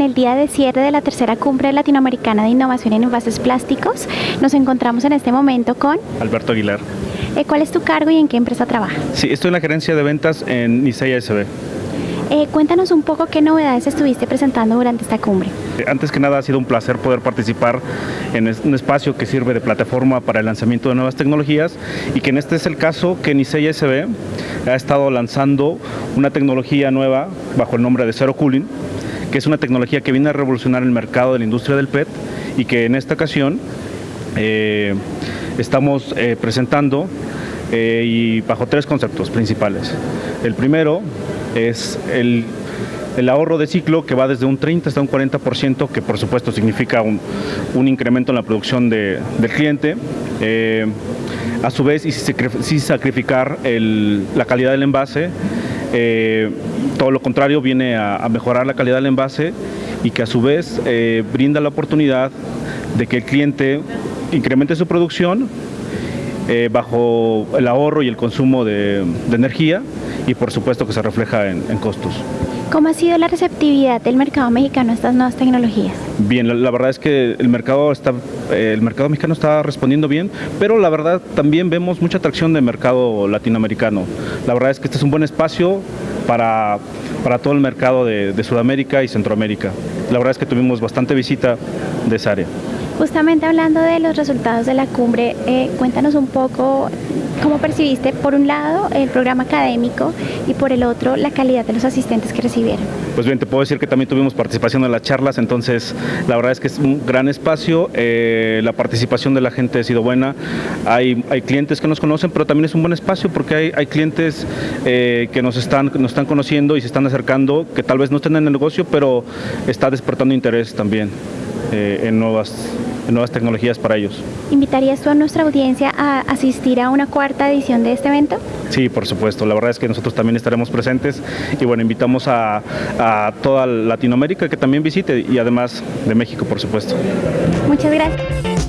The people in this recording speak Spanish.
el día de cierre de la tercera cumbre latinoamericana de innovación en envases plásticos. Nos encontramos en este momento con Alberto Aguilar. Eh, ¿Cuál es tu cargo y en qué empresa trabajas? Sí, estoy en la gerencia de ventas en Nisei SB. Eh, cuéntanos un poco qué novedades estuviste presentando durante esta cumbre. Antes que nada ha sido un placer poder participar en un espacio que sirve de plataforma para el lanzamiento de nuevas tecnologías y que en este es el caso que Nisei SB ha estado lanzando una tecnología nueva bajo el nombre de Zero Cooling, que es una tecnología que viene a revolucionar el mercado de la industria del PET y que en esta ocasión eh, estamos eh, presentando eh, y bajo tres conceptos principales. El primero es el, ahorro de ciclo que va desde un 30 hasta un 40%, que por supuesto significa un, incremento en la producción del cliente. A su vez, y sin sacrificar la calidad del envase, eh, todo lo contrario, viene a, mejorar la calidad del envase y que a su vez eh, brinda la oportunidad de que el cliente incremente su producción bajo el ahorro y el consumo de energía y por supuesto que se refleja en, costos. ¿Cómo ha sido la receptividad del mercado mexicano a estas nuevas tecnologías? Bien, la, verdad es que el mercado, está, eh, el mercado mexicano está respondiendo bien, pero la verdad también vemos mucha atracción del mercado latinoamericano. La verdad es que este es un buen espacio para, para todo el mercado de, de Sudamérica y Centroamérica. La verdad es que tuvimos bastante visita de esa área. Justamente hablando de los resultados de la cumbre, eh, cuéntanos un poco cómo percibiste, por un lado, el programa académico y por el otro, la calidad de los asistentes que recibieron. Pues bien, te puedo decir que también tuvimos participación en las charlas, entonces la verdad es que es un gran espacio, eh, la participación de la gente ha sido buena, hay, clientes que nos conocen, pero también es un buen espacio porque hay, hay clientes eh, que nos están, nos están conociendo y se están acercando, que tal vez no estén en el negocio, pero está despertando interés también en nuevas nuevas tecnologías para ellos. ¿Invitarías tú a nuestra audiencia a asistir a una cuarta edición de este evento? Sí, por supuesto. La verdad es que nosotros también estaremos presentes y bueno, invitamos a, a toda Latinoamérica que también visite y además de México, por supuesto. Muchas gracias.